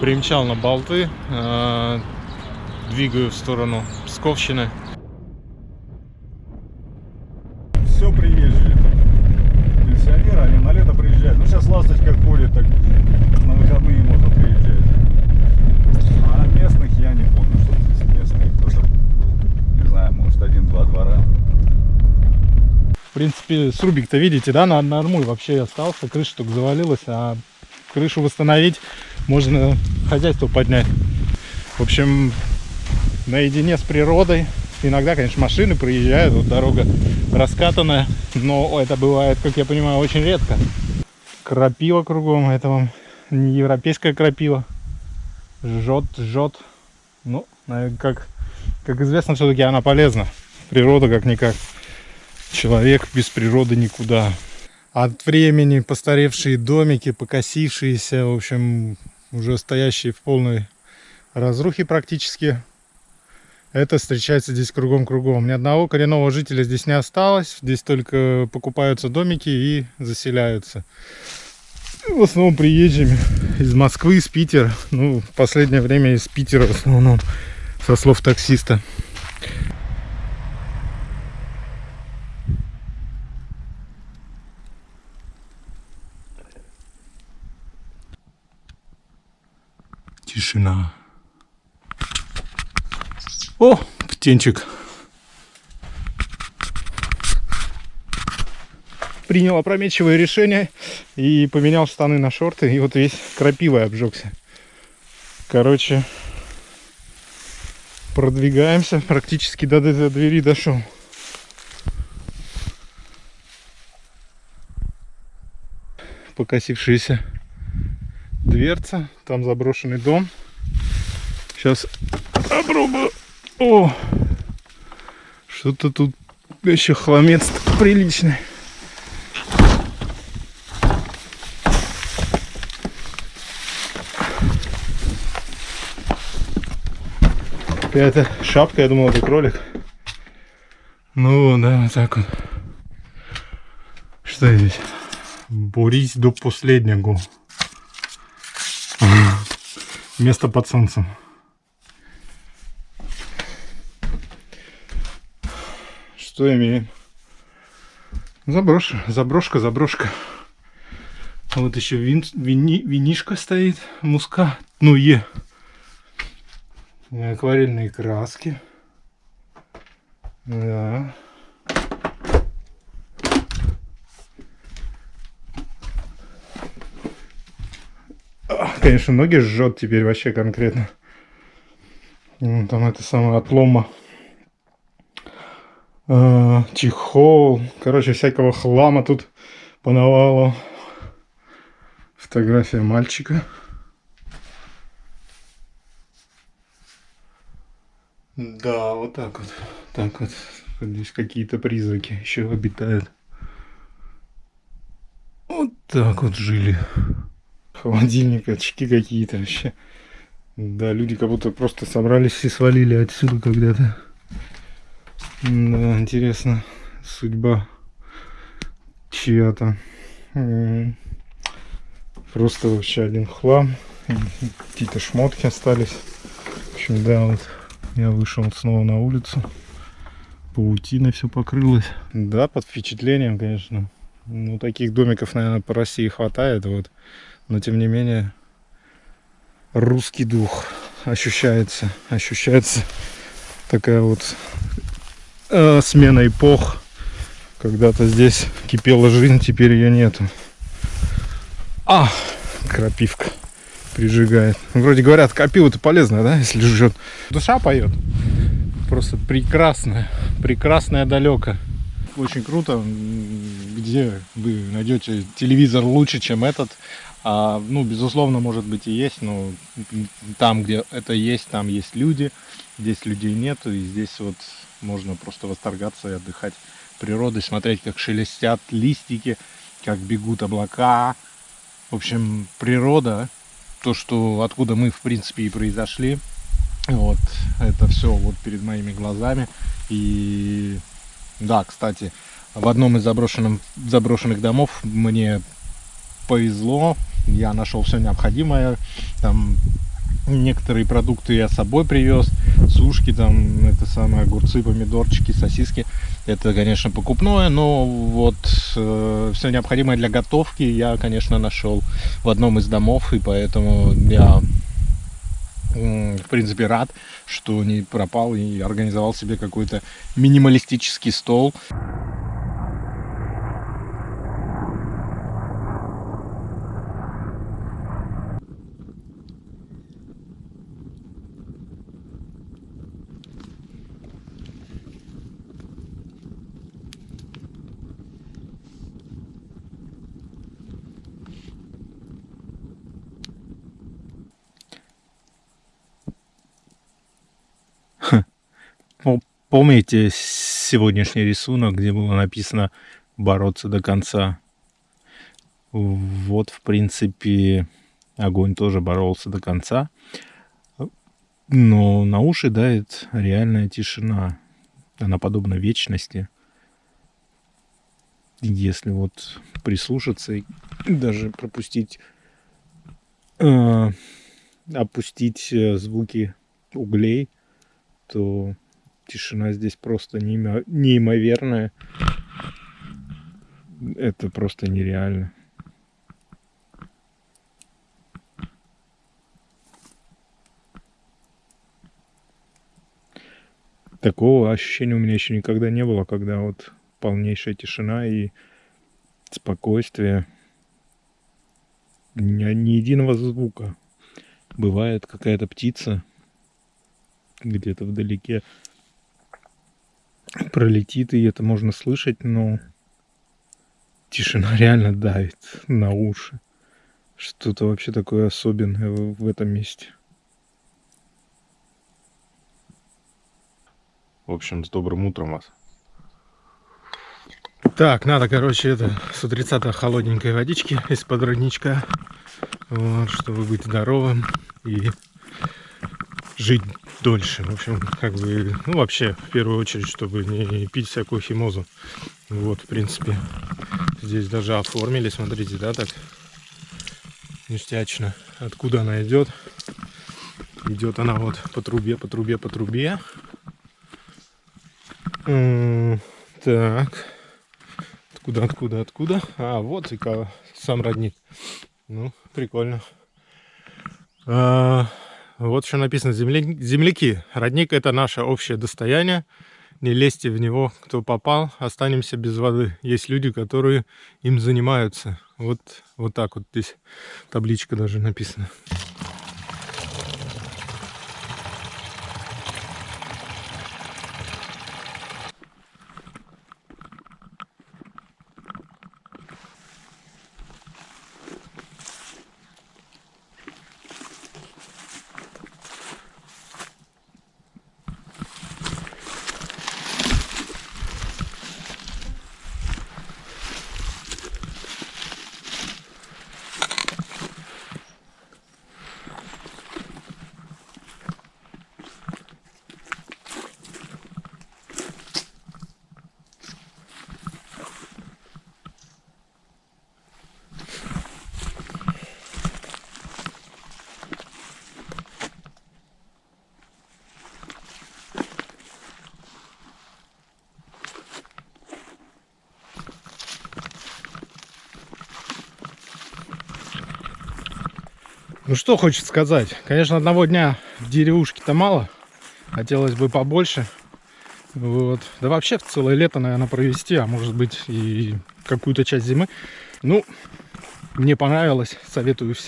Примчал на болты, э, двигаю в сторону Псковщины. Все приезжие. Пенсионеры, они на лето приезжают. Ну, сейчас ласточка ходит, так на выходные можно приезжать. А местных я не помню, что здесь местные. Просто, не знаю, может, один-два двора. В принципе, срубик-то видите, да, на нормуль вообще остался, крыша только завалилась, а крышу восстановить можно хозяйство поднять. В общем, наедине с природой. Иногда, конечно, машины проезжают, вот дорога раскатанная, но это бывает, как я понимаю, очень редко. Крапива кругом, это вам не европейская крапива. Жжет, жжет. Ну, как, как известно, все-таки она полезна. Природа как-никак. Человек без природы никуда. От времени постаревшие домики, покосившиеся, в общем, уже стоящие в полной разрухе практически. Это встречается здесь кругом-кругом. Ни одного коренного жителя здесь не осталось. Здесь только покупаются домики и заселяются. В основном приезжими из Москвы, из Питера. Ну, в последнее время из Питера в основном, со слов таксиста. Тишина. О, птенчик. Принял опрометчивое решение и поменял штаны на шорты. И вот весь крапивой обжегся. Короче, продвигаемся. Практически до, до двери дошел. Покосившаяся дверца. Там заброшенный дом. Сейчас попробую. О! Что-то тут еще хламец приличный. Какая-то шапка, я думал, это кролик. Ну, да, вот так вот. Что здесь? Борись до последнего. Место под солнцем. Что имеем? Заброшка, заброшка, заброшка. Вот еще вин, вини, винишка стоит, муска, ну е. Акварельные краски. Да. Конечно, ноги жжет теперь вообще конкретно. Ну, там это самое отлома. Э, чехол. Короче, всякого хлама тут понавало. Фотография мальчика. Да, вот так вот. Так вот. Здесь какие-то призраки еще обитают. Вот так вот жили холодильник, очки какие-то вообще. Да, люди как будто просто собрались и свалили отсюда когда-то. Да, интересно, судьба чья-то. Просто вообще один хлам. Какие-то шмотки остались. В общем, да, вот я вышел снова на улицу. Паутина все покрылась. Да, под впечатлением, конечно. Ну, таких домиков, наверное, по России хватает. Вот но тем не менее русский дух ощущается, ощущается такая вот э, смена эпох. Когда-то здесь кипела жизнь, теперь ее нету. А, крапивка прижигает. Вроде говорят, крапива-то полезная, да, если жжет. Душа поет. Просто прекрасная, прекрасная далека. Очень круто, где вы найдете телевизор лучше, чем этот. А, ну, безусловно, может быть и есть, но там, где это есть, там есть люди, здесь людей нету, и здесь вот можно просто восторгаться и отдыхать природой, смотреть, как шелестят листики, как бегут облака. В общем, природа, то, что откуда мы, в принципе, и произошли, вот, это все вот перед моими глазами. И да, кстати, в одном из заброшенных, заброшенных домов мне повезло, я нашел все необходимое, там Некоторые продукты я с собой привез. Сушки, там, это самые огурцы, помидорчики, сосиски. Это, конечно, покупное, но вот э, все необходимое для готовки я, конечно, нашел в одном из домов, и поэтому я, в принципе, рад, что не пропал и организовал себе какой-то минималистический стол. Помните сегодняшний рисунок, где было написано бороться до конца? Вот, в принципе, огонь тоже боролся до конца. Но на уши давит реальная тишина. Она подобна вечности. Если вот прислушаться и даже пропустить, э, опустить э, звуки углей, то тишина здесь просто неимо- неимоверная. Это просто нереально. Такого ощущения у меня еще никогда не было, когда вот полнейшая тишина и спокойствие. Ни, ни единого звука. Бывает какая-то птица где-то вдалеке пролетит, и это можно слышать, но тишина реально давит на уши. Что-то вообще такое особенное в этом месте. В общем, с добрым утром вас. Так, надо, короче, это с утреца-то холодненькой водички из-под родничка. Вот, чтобы быть здоровым и жить дольше. В общем, как бы, ну, вообще, в первую очередь, чтобы не пить всякую химозу. Вот, в принципе, здесь даже оформили, смотрите, да, так ништячно. Откуда она идет? Идет она вот по трубе, по трубе, по трубе. Так. Откуда, откуда, откуда? А, вот и сам родник. Ну, прикольно. А, вот что написано. Земля- Земляки. Родник это наше общее достояние. Не лезьте в него, кто попал, останемся без воды. Есть люди, которые им занимаются. Вот, вот так вот здесь табличка даже написана. Ну что хочет сказать. Конечно, одного дня в деревушке-то мало. Хотелось бы побольше. Вот. Да вообще целое лето, наверное, провести, а может быть и какую-то часть зимы. Ну, мне понравилось. Советую всем.